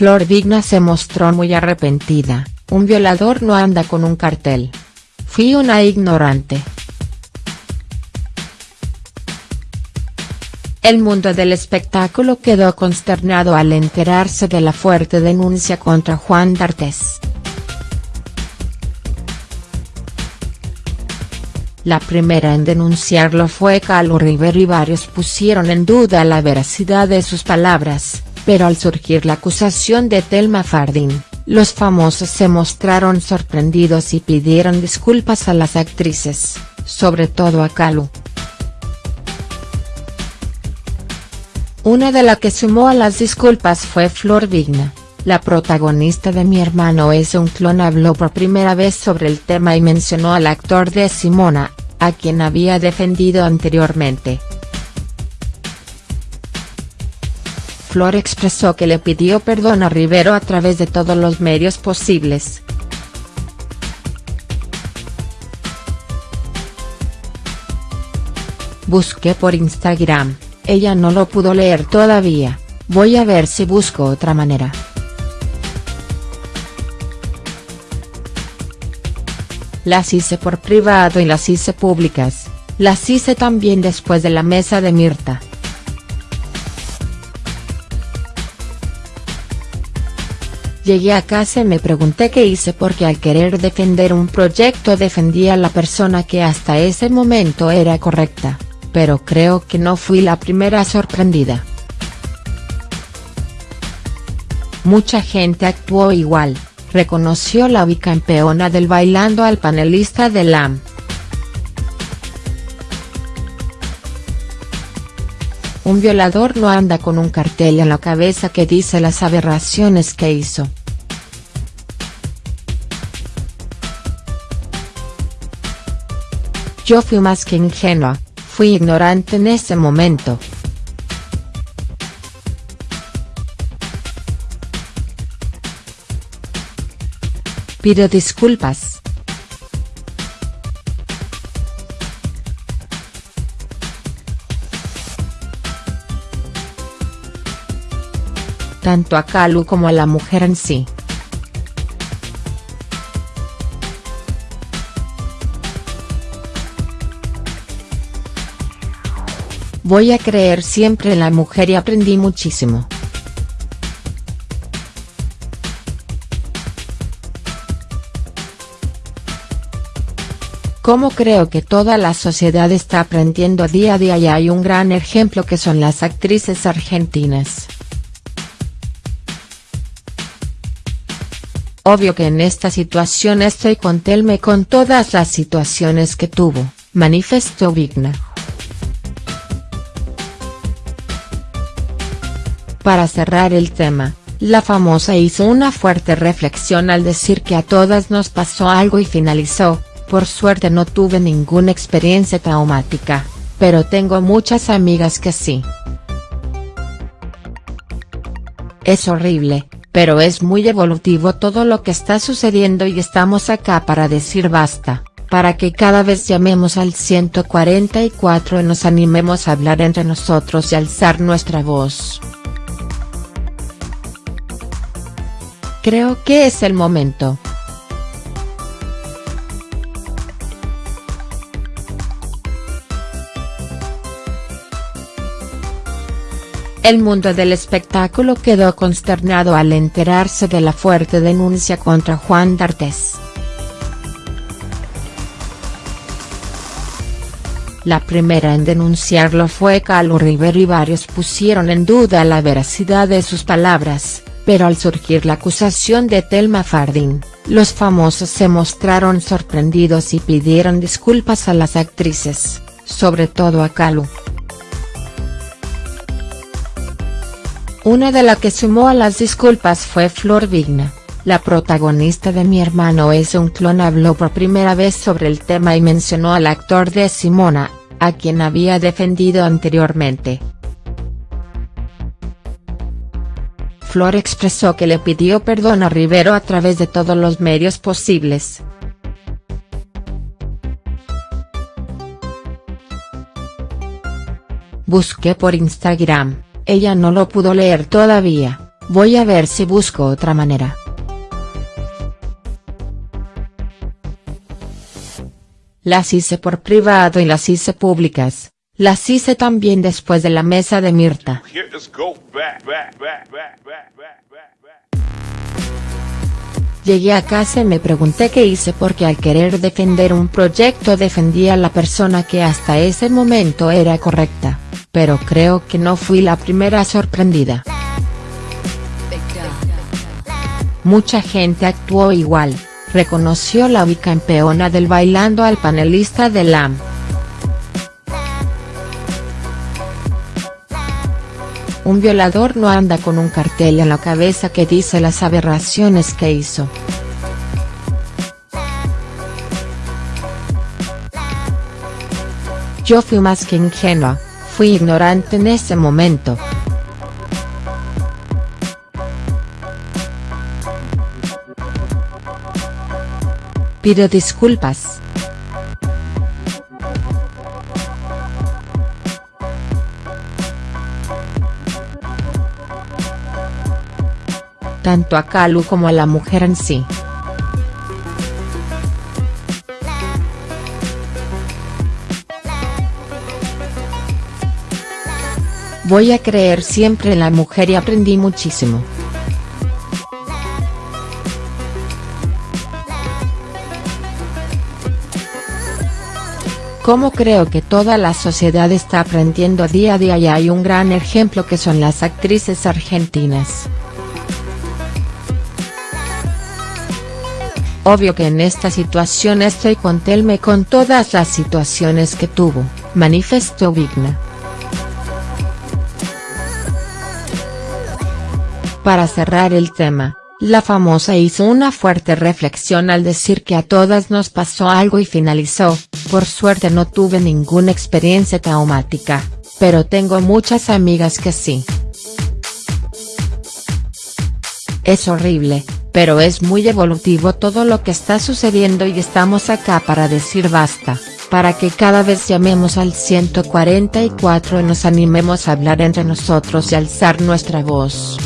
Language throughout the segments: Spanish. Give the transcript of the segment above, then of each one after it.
Flor Vigna se mostró muy arrepentida, un violador no anda con un cartel. Fui una ignorante. El mundo del espectáculo quedó consternado al enterarse de la fuerte denuncia contra Juan D'Artes. La primera en denunciarlo fue Calu Rivero y varios pusieron en duda la veracidad de sus palabras, pero al surgir la acusación de Telma Fardín, los famosos se mostraron sorprendidos y pidieron disculpas a las actrices, sobre todo a Calu. Una de las que sumó a las disculpas fue Flor Vigna. La protagonista de Mi hermano es un clon habló por primera vez sobre el tema y mencionó al actor de Simona, a quien había defendido anteriormente. Flor expresó que le pidió perdón a Rivero a través de todos los medios posibles. Busqué por Instagram, ella no lo pudo leer todavía, voy a ver si busco otra manera. Las hice por privado y las hice públicas, las hice también después de la mesa de Mirta. Llegué a casa y me pregunté qué hice porque al querer defender un proyecto defendía a la persona que hasta ese momento era correcta, pero creo que no fui la primera sorprendida. Mucha gente actuó igual, reconoció la bicampeona del Bailando al panelista de LAM. Un violador no anda con un cartel en la cabeza que dice las aberraciones que hizo. Yo fui más que ingenua, fui ignorante en ese momento. Pido disculpas. Tanto a Calu como a la mujer en sí. Voy a creer siempre en la mujer y aprendí muchísimo. Como creo que toda la sociedad está aprendiendo día a día y hay un gran ejemplo que son las actrices argentinas. Obvio que en esta situación estoy con Telme con todas las situaciones que tuvo, manifestó Vigna. Para cerrar el tema, la famosa hizo una fuerte reflexión al decir que a todas nos pasó algo y finalizó, por suerte no tuve ninguna experiencia traumática, pero tengo muchas amigas que sí. Es horrible, pero es muy evolutivo todo lo que está sucediendo y estamos acá para decir basta, para que cada vez llamemos al 144 y nos animemos a hablar entre nosotros y alzar nuestra voz. Creo que es el momento. El mundo del espectáculo quedó consternado al enterarse de la fuerte denuncia contra Juan D'Artes. La primera en denunciarlo fue Calu Rivero y varios pusieron en duda la veracidad de sus palabras, pero al surgir la acusación de Telma Fardín, los famosos se mostraron sorprendidos y pidieron disculpas a las actrices, sobre todo a Calu. Una de las que sumó a las disculpas fue Flor Vigna, la protagonista de Mi hermano es un clon habló por primera vez sobre el tema y mencionó al actor de Simona, a quien había defendido anteriormente. Flor expresó que le pidió perdón a Rivero a través de todos los medios posibles. Busqué por Instagram ella no lo pudo leer todavía, Voy a ver si busco otra manera. Las hice por privado y las hice públicas, las hice también después de la mesa de Mirta. Llegué a casa y me pregunté qué hice porque al querer defender un proyecto defendía a la persona que hasta ese momento era correcta, pero creo que no fui la primera sorprendida. Mucha gente actuó igual, reconoció la bicampeona del bailando al panelista de LAM. Un violador no anda con un cartel en la cabeza que dice las aberraciones que hizo. Yo fui más que ingenua, fui ignorante en ese momento. Pido disculpas. Tanto a Kalu como a la mujer en sí. Voy a creer siempre en la mujer y aprendí muchísimo. Como creo que toda la sociedad está aprendiendo día a día y hay un gran ejemplo que son las actrices argentinas. Obvio que en esta situación estoy con Telme con todas las situaciones que tuvo, manifestó Vigna. Para cerrar el tema, la famosa hizo una fuerte reflexión al decir que a todas nos pasó algo y finalizó, por suerte no tuve ninguna experiencia traumática, pero tengo muchas amigas que sí. Es horrible, pero es muy evolutivo todo lo que está sucediendo y estamos acá para decir basta, para que cada vez llamemos al 144 y nos animemos a hablar entre nosotros y alzar nuestra voz.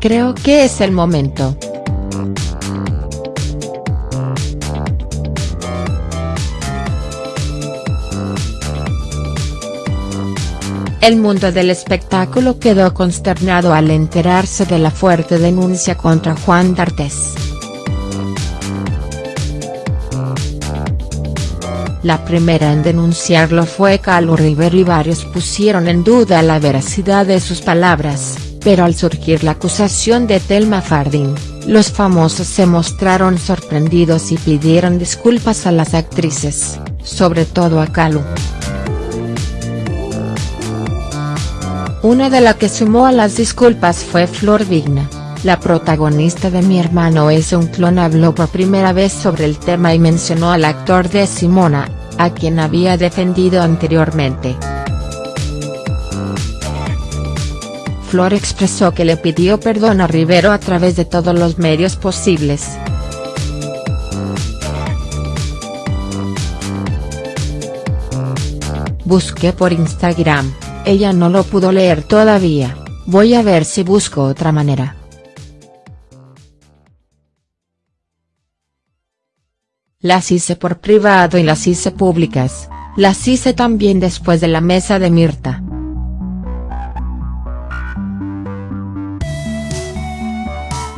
Creo que es el momento. El mundo del espectáculo quedó consternado al enterarse de la fuerte denuncia contra Juan D'Artes. La primera en denunciarlo fue Calu Rivero y varios pusieron en duda la veracidad de sus palabras pero al surgir la acusación de Telma Fardín, los famosos se mostraron sorprendidos y pidieron disculpas a las actrices, sobre todo a Kalu. Una de las que sumó a las disculpas fue Flor Vigna, la protagonista de Mi hermano es un clon habló por primera vez sobre el tema y mencionó al actor de Simona, a quien había defendido anteriormente. Flor expresó que le pidió perdón a Rivero a través de todos los medios posibles. Busqué por Instagram, ella no lo pudo leer todavía, voy a ver si busco otra manera. Las hice por privado y las hice públicas, las hice también después de la mesa de Mirta.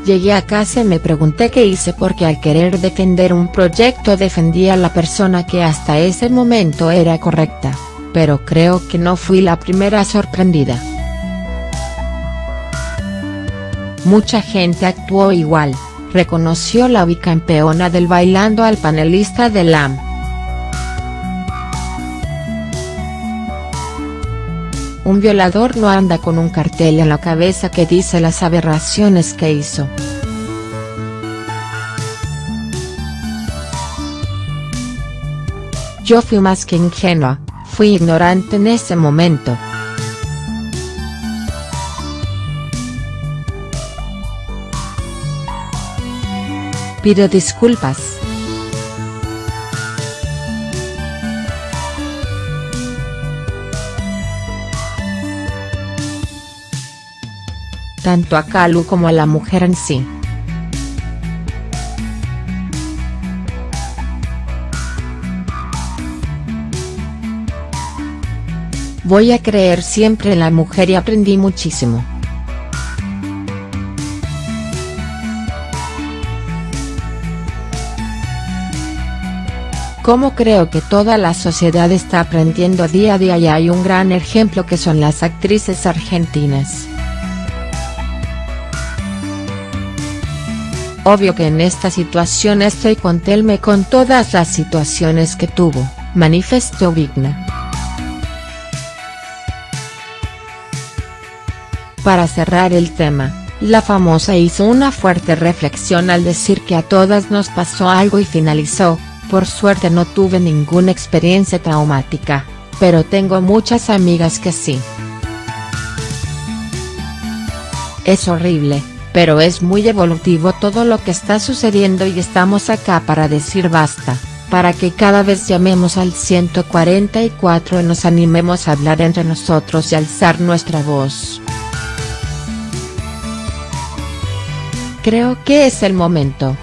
Llegué a casa y me pregunté qué hice porque al querer defender un proyecto defendía a la persona que hasta ese momento era correcta, pero creo que no fui la primera sorprendida. Mucha gente actuó igual, reconoció la bicampeona del bailando al panelista de LAM. Un violador no anda con un cartel en la cabeza que dice las aberraciones que hizo. Yo fui más que ingenua, fui ignorante en ese momento. Pido disculpas. tanto a Calu como a la mujer en sí. Voy a creer siempre en la mujer y aprendí muchísimo. Como creo que toda la sociedad está aprendiendo día a día y hay un gran ejemplo que son las actrices argentinas. Obvio que en esta situación estoy con Telme con todas las situaciones que tuvo, manifestó Vigna. Para cerrar el tema, la famosa hizo una fuerte reflexión al decir que a todas nos pasó algo y finalizó, por suerte no tuve ninguna experiencia traumática, pero tengo muchas amigas que sí. Es horrible, pero es muy evolutivo todo lo que está sucediendo y estamos acá para decir basta, para que cada vez llamemos al 144 y nos animemos a hablar entre nosotros y alzar nuestra voz. Creo que es el momento.